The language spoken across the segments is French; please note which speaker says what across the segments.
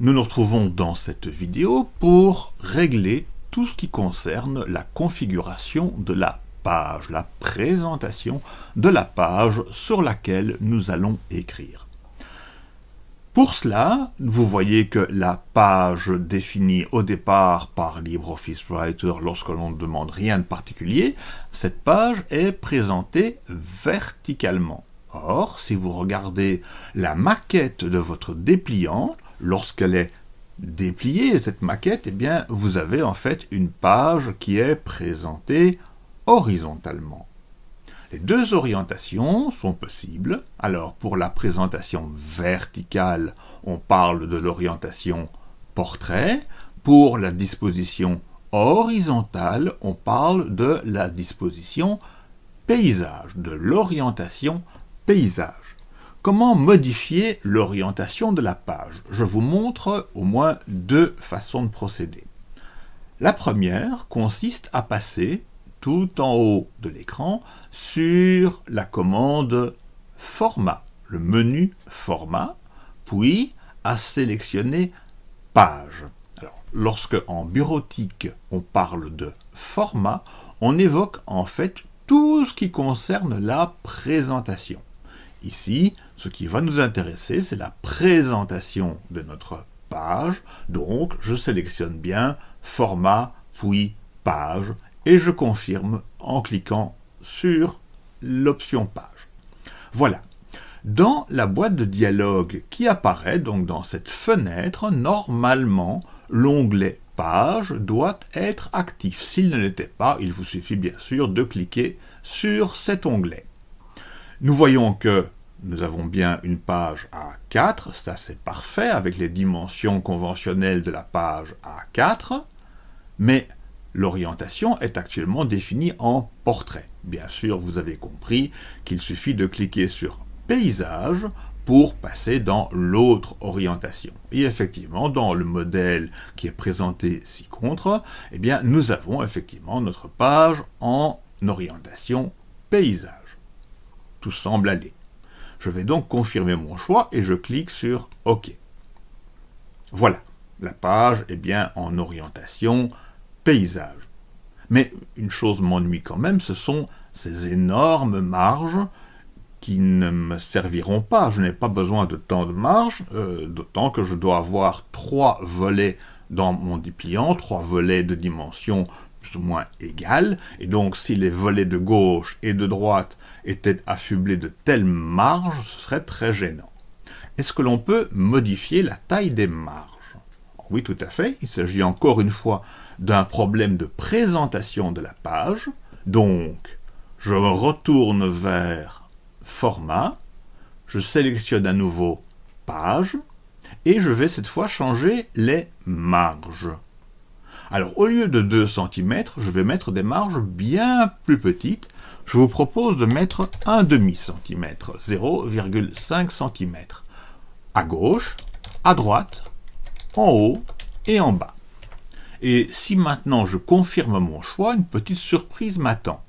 Speaker 1: Nous nous retrouvons dans cette vidéo pour régler tout ce qui concerne la configuration de la page, la présentation de la page sur laquelle nous allons écrire. Pour cela, vous voyez que la page définie au départ par LibreOffice Writer lorsque l'on ne demande rien de particulier, cette page est présentée verticalement. Or, si vous regardez la maquette de votre dépliant, lorsqu'elle est dépliée, cette maquette, eh bien, vous avez en fait une page qui est présentée horizontalement. Les deux orientations sont possibles. Alors, pour la présentation verticale, on parle de l'orientation portrait. Pour la disposition horizontale, on parle de la disposition paysage, de l'orientation paysage. Comment modifier l'orientation de la page? Je vous montre au moins deux façons de procéder. La première consiste à passer tout en haut de l'écran sur la commande Format, le menu Format, puis à sélectionner Page. Alors, lorsque en bureautique on parle de format, on évoque en fait tout ce qui concerne la présentation. Ici, ce qui va nous intéresser, c'est la présentation de notre page. Donc, je sélectionne bien format, puis page, et je confirme en cliquant sur l'option page. Voilà. Dans la boîte de dialogue qui apparaît, donc dans cette fenêtre, normalement, l'onglet page doit être actif. S'il ne l'était pas, il vous suffit bien sûr de cliquer sur cet onglet. Nous voyons que nous avons bien une page A4, ça c'est parfait, avec les dimensions conventionnelles de la page A4, mais l'orientation est actuellement définie en portrait. Bien sûr, vous avez compris qu'il suffit de cliquer sur Paysage pour passer dans l'autre orientation. Et effectivement, dans le modèle qui est présenté ci-contre, eh bien, nous avons effectivement notre page en orientation paysage. Tout semble aller. Je vais donc confirmer mon choix et je clique sur OK. Voilà, la page est bien en orientation paysage. Mais une chose m'ennuie quand même, ce sont ces énormes marges qui ne me serviront pas. Je n'ai pas besoin de tant de marge, euh, d'autant que je dois avoir trois volets dans mon dépliant, trois volets de dimension plus ou moins égales, et donc si les volets de gauche et de droite étaient affublés de telles marges, ce serait très gênant. Est-ce que l'on peut modifier la taille des marges? Oui, tout à fait. Il s'agit encore une fois d'un problème de présentation de la page. Donc, je retourne vers Format, je sélectionne à nouveau Page, et je vais cette fois changer les marges. Alors, au lieu de 2 cm, je vais mettre des marges bien plus petites. Je vous propose de mettre un demi centimètre, 0,5 cm. À gauche, à droite, en haut et en bas. Et si maintenant je confirme mon choix, une petite surprise m'attend.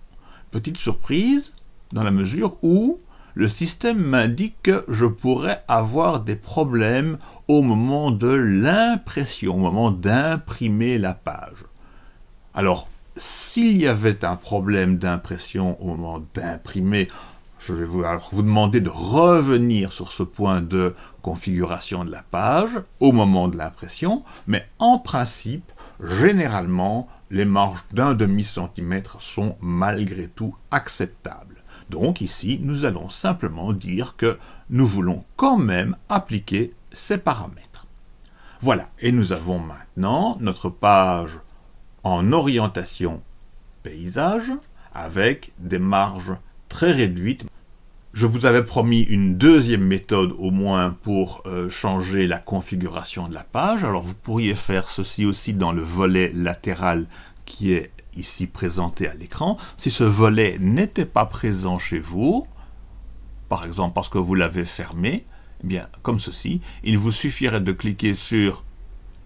Speaker 1: Petite surprise dans la mesure où le système m'indique que je pourrais avoir des problèmes au moment de l'impression, au moment d'imprimer la page. Alors, s'il y avait un problème d'impression au moment d'imprimer, je vais vous, demander de revenir sur ce point de configuration de la page au moment de l'impression, mais en principe, généralement, les marges d'un demi-centimètre sont malgré tout acceptables. Donc ici, nous allons simplement dire que nous voulons quand même appliquer ces paramètres. Voilà, et nous avons maintenant notre page en orientation paysage avec des marges très réduites. Je vous avais promis une deuxième méthode au moins pour euh, changer la configuration de la page. Alors vous pourriez faire ceci aussi dans le volet latéral qui est ici présenté à l'écran. Si ce volet n'était pas présent chez vous, par exemple parce que vous l'avez fermé, eh bien comme ceci, il vous suffirait de cliquer sur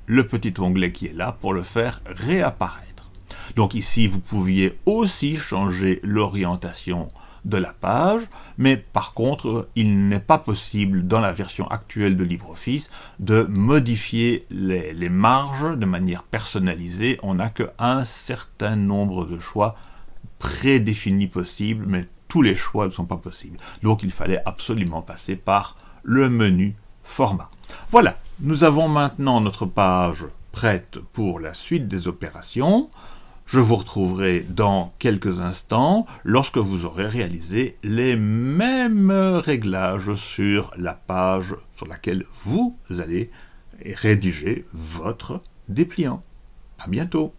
Speaker 1: le petit onglet qui est là pour le faire réapparaître. Donc ici, vous pouviez aussi changer l'orientation de la page, mais par contre, il n'est pas possible dans la version actuelle de LibreOffice de modifier les, marges de manière personnalisée. On n'a qu'un certain nombre de choix prédéfinis possibles, mais tous les choix ne sont pas possibles. Donc il fallait absolument passer par le menu format. Voilà, nous avons maintenant notre page prête pour la suite des opérations. Je vous retrouverai dans quelques instants lorsque vous aurez réalisé les mêmes réglages sur la page sur laquelle vous allez rédiger votre dépliant. À bientôt